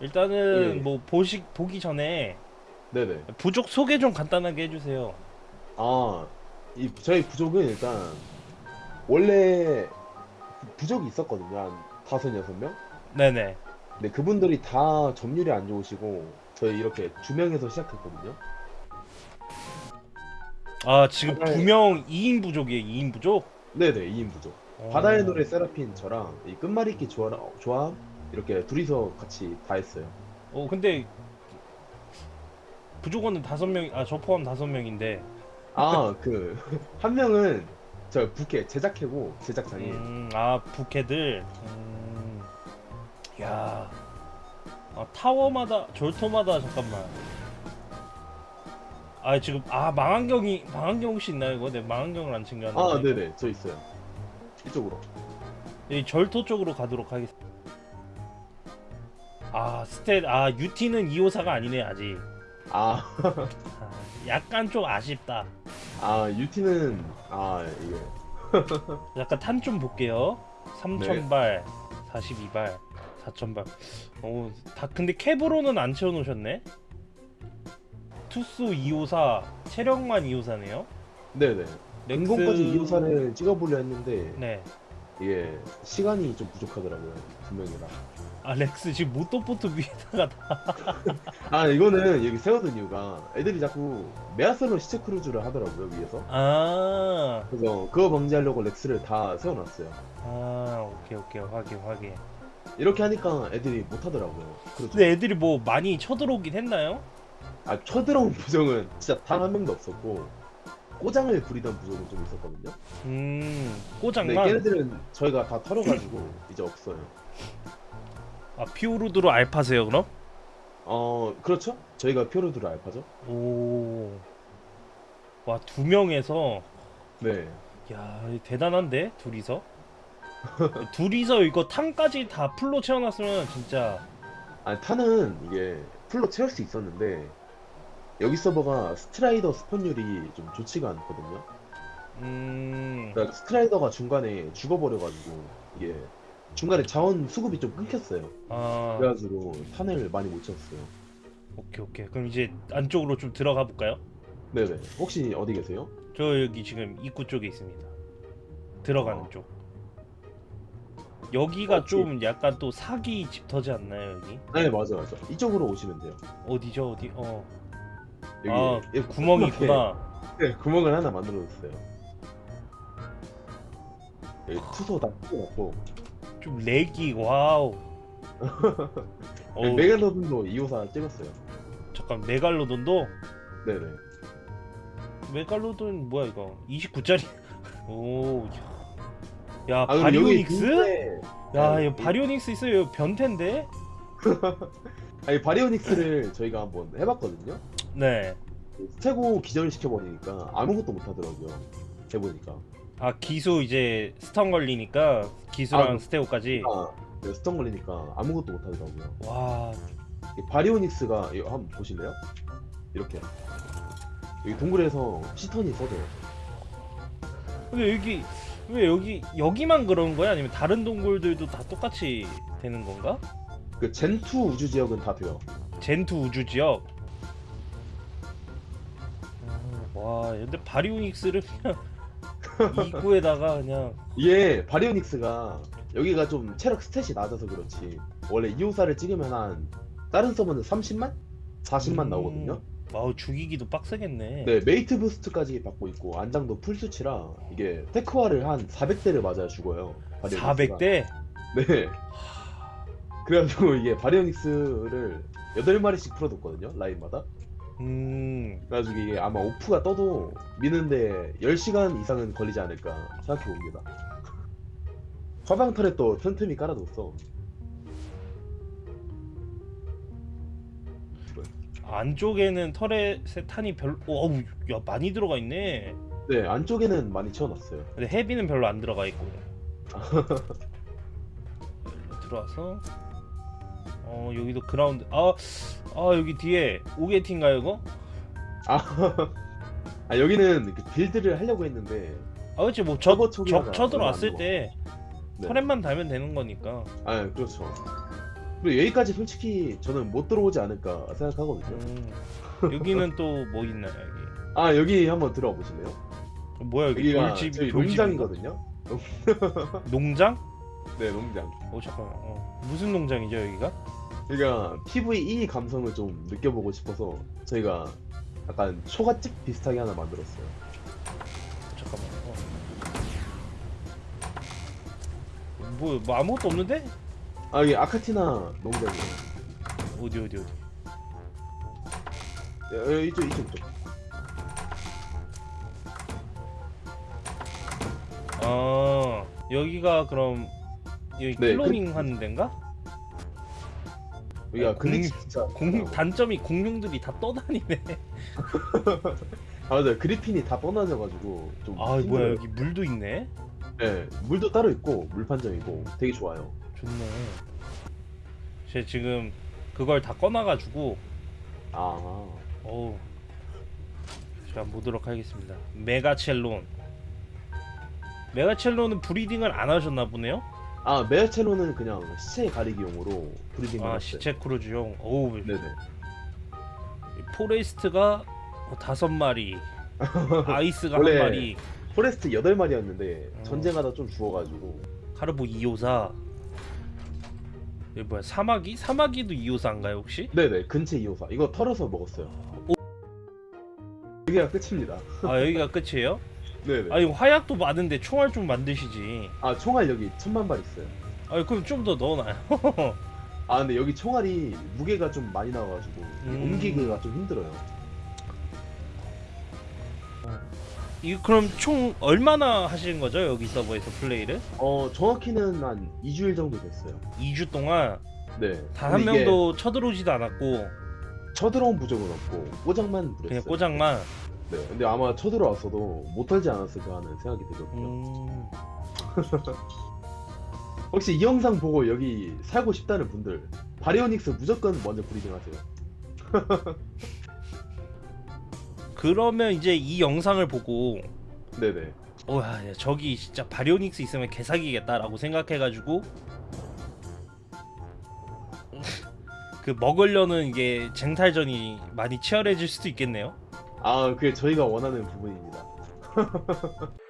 일단은 예. 뭐 보시 보기 전에 네네. 부족 소개 좀 간단하게 해주세요. 아, 이 저희 부족은 일단 원래 부- 부족이 있었거든요. 한 다섯 여섯 명. 네네. 근데 그분들이 다 점유율이 안 좋으시고 저희 이렇게 두 명에서 시작했거든요. 아 지금 바다에- 두명 2인 부족이에요. 2인 부족. 네네, 2인 부족. 어. 바다의 노래 세라핀 저랑 이 끝말잇기 조합, 조합 이렇게 둘이서 같이 다 했어요. 어 근데 부족원은 다섯 명. 아 저 포함 다섯 명인데. 아, 그 한 명은 저 부캐 제작해고 제작장이 음, 아 부캐들. 음, 야. 아, 타워마다 절토마다 잠깐만. 아 지금 아 망원경이 망원경 혹시 있나요 이거? 내 망원경을 안 챙겨왔는데. 아, 네네, 저 있어요. 이쪽으로. 이 절토 쪽으로 가도록 하겠습니다. 아 스탯 아 UT는 2호사가 아니네 아직. 아, 아, 약간 좀 아쉽다. 아 유티는 아 이게 약간 탄 좀 볼게요. 네. 3000발, 42발, 4000발. 오, 다 근데 캡으로는 안 채워 놓으셨네. 투수 254, 체력만 254네요. 네네. 렉스- 이오사를 찍어보려 했는데 네. 이게 시간이 좀 부족하더라고요 두 명이라. 아 렉스 지금 모토포트 위에다가 다- 아 이거는 여기 세워둔 이유가 애들이 자꾸 메가첼론으로 시체 크루즈를 하더라고요 위에서. 아, 그래서 그거 방지하려고 렉스를 다 세워놨어요. 아 오케이 오케이 확인 확인. 이렇게 하니까 애들이 못 하더라고요. 그렇죠. 근데 애들이 뭐 많이 쳐들어오긴 했나요? 아 쳐들어온 부정은 진짜 단 한 명도 없었고 꼬장을 부리던 부정은 좀 있었거든요. 음, 근데 꼬장만. 걔네들은 저희가 다 털어가지고 이제 없어요. 아 피오르드로 알파세요 그럼? 어 그렇죠? 저희가 피오르드로 알파죠. 오. 와 두 명에서 네. 야 대단한데 둘이서 둘이서 이거 탕까지 다 풀로 채워놨으면 진짜 아 탄은 이게 풀로 채울 수 있었는데 여기 서버가 스트라이더 spawn율이 좀 좋지가 않거든요. 음 그러니까 스트라이더가 중간에 죽어버려가지고 이게 중간에 자원 수급이 좀 끊겼어요. 아 그래가지고 탄을 많이 못 채웠어요. 오케이 오케이 그럼 이제 안쪽으로 좀 들어가 볼까요? 네네. 혹시 어디 계세요? 저 여기 지금 입구 쪽에 있습니다. 들어가는 어. 쪽. 여기가 혹시- 좀 약간 또 사기 집터지 않나요 여기? 네 맞아 맞아. 이쪽으로 오시면 돼요. 어디죠 어디? 어. 여기 아 여기 구멍이 있구나. 네 구멍을 하나 만들어줬어요. 여기 투소 다 뚫어놨고 좀 lag이 wow. 어, 메갈로돈도 254 찍었어요. 잠깐 메갈로돈도 네네. 메갈로돈 뭐야 이거 29짜리 오 야, 야 아, 바리오닉스? 야 아, 이거 바리오닉스 있어요 변태인데? 아니 바리오닉스를 저희가 한번 해봤거든요. 네. 스테고 기절시켜버리니까 아무것도 못하더라고요. 해보니까. 아 기수 이제 stun 걸리니까 기수랑 아, 스테고까지 아, 네, stun 걸리니까 아무것도 못 하더라고요. 와 이 바리오닉스가 이거 한번 보실래요? 이렇게 여기 동굴에서 시턴이 써져요. 근데 여기 왜 여기 여기만 그런 거야 아니면 다른 동굴들도 다 똑같이 되는 건가? 그 젠투 우주 지역은 다 돼요. 젠투 우주 지역 음, 와 근데 바리오닉스를 그냥 입구에다가 그냥 이게 바리오닉스가 여기가 좀 체력 스탯이 낮아서 그렇지 원래 254를 찍으면 한 다른 서버는 30만? 40만 음. 나오거든요. wow 죽이기도 빡세겠네 네, mate boost까지 받고 있고 안장도 풀수치라 이게 tech활을 한 400대를 맞아야 죽어요. 바리오닉스가. 400대? 네. 그래가지고 이게 바리오닉스를 8마리씩 풀어뒀거든요, 라인마다. 음 그래가지고 이게 아마 오프가 떠도 미는데 10시간 이상은 걸리지 않을까 생각해봅니다. 화방 털에 또 틈틈이 깔아뒀어. 안쪽에는 터렛에 탄이 별로 어우 야 많이 들어가 있네 네, 안쪽에는 많이 채워놨어요. 근데 헤비는 별로 안 들어가 있고 들어와서 어 여기도 그라운드 아, 아 여기 뒤에 오게티인가요 이거? 아, 아, 여기는 그 빌드를 하려고 했는데 아 초기화가 적 쳐들어왔을 때 네. 터렛만 달면 되는 거니까 아, 그렇죠. 그리고 여기까지 솔직히 저는 못 들어오지 않을까 생각하거든요. 음. 여기는 또 뭐 있나요 여기? 아 여기 한번 들어와 보실래요? 뭐야 여기 돌집 돌집인가? 농장이거든요. 농장? 네 농장. 오 잠깐만. 어. 무슨 농장이죠 여기가? 저희가 PVE 감성을 좀 느껴보고 싶어서 저희가 약간 초가집 비슷하게 하나 만들었어요. 잠깐만. 어. 뭐, 뭐 아무것도 없는데? 아 이게 아카티나 농장이에요. 어디 어디 어디? 여- 여- 이쪽 이쪽 이쪽. 아 여기가 그럼 여기 네, 클로닝 하는 데인가? 아, glitch 공- 진짜. 공 단점이 공룡들이 다 떠다니네. 아 맞아요. 그리핀이 다 떠나져가지고 좀. 아 힘들어요. 뭐야 여기 물도 있네. 네 물도 따로 있고 물판정이고 되게 좋아요. 좋네. 제 지금 그걸 다 꺼놔가지고 아 어우 제가 보도록 하겠습니다. 메가첼론. 메가첼론은 breeding을 안 하셨나 보네요. 아 메가첼론은 그냥 시체 가리기용으로 breeding을 아. 시체 크루즈용. 어우 네네. 포레스트가 어, 다섯 마리, 아이스가 한 마리, 포레스트 8마리였는데 어. 전쟁하다 좀 죽어가지고 카르보 254. 이게 뭐야 사마귀? 사마귀도 254인가요 혹시? 네네 근체 254 이거 털어서 먹었어요. 오. 여기가 끝입니다. 아 여기가 끝이에요? 네네. 아니 화약도 많은데 총알 좀 만드시지. 아 총알 여기 천만 발 있어요. 아 그럼 좀 더 넣어놔요. 아 근데 여기 총알이 무게가 좀 많이 나와가지고 음. 옮기기가 좀 힘들어요. 이거 그럼 총 얼마나 하신 거죠 여기 서버에서 플레이를? 어 정확히는 한 2주일 정도 됐어요. 2주 동안 네. 단 한 명도 쳐들어오지도 않았고 쳐들어온 부적은 없고 꼬장만 부렸어요. 그냥 꼬장만. 네. 근데 아마 쳐들어왔어도 못 털지 않았을까 하는 생각이 들거든요. 음... 혹시 이 영상 보고 여기 살고 싶다는 분들 바리오닉스 무조건 먼저 breeding 하세요. 그러면 이제 이 영상을 보고 네네. 와 야, 저기 진짜 바리오닉스 있으면 개사기겠다라고 생각해가지고 그 먹으려는 이게 쟁탈전이 많이 치열해질 수도 있겠네요. 아 그게 저희가 원하는 부분입니다.